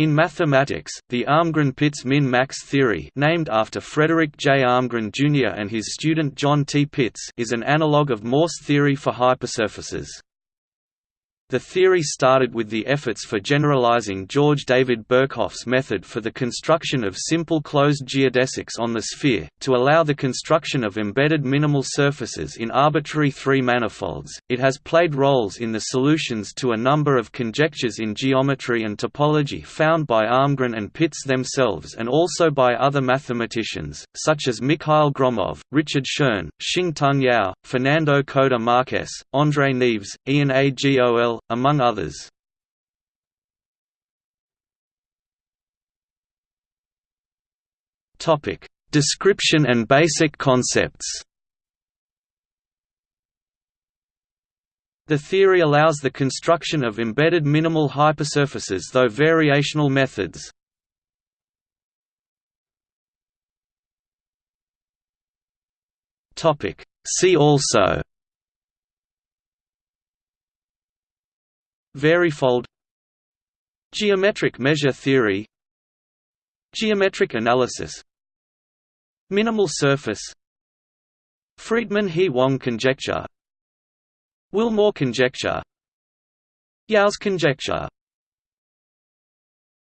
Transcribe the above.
In mathematics, the Almgren-Pitts min-max theory named after Frederick J. Almgren Jr. and his student John T. Pitts is an analog of Morse theory for hypersurfaces. The theory started with the efforts for generalizing George David Birkhoff's method for the construction of simple closed geodesics on the sphere, to allow the construction of embedded minimal surfaces in arbitrary three-manifolds. It has played roles in the solutions to a number of conjectures in geometry and topology found by Almgren and Pitts themselves and also by other mathematicians, such as Mikhail Gromov, Richard Schoen, Shing-Tung Yau, Fernando Coda Marques, André Neves, Ian Among others. Topic: Description and basic concepts. The theory allows the construction of embedded minimal hypersurfaces through variational methods. Topic: See also Varifold Geometric measure theory. Geometric analysis. Minimal surface. Freedman–He-Wang conjecture. Willmore conjecture. Yau's conjecture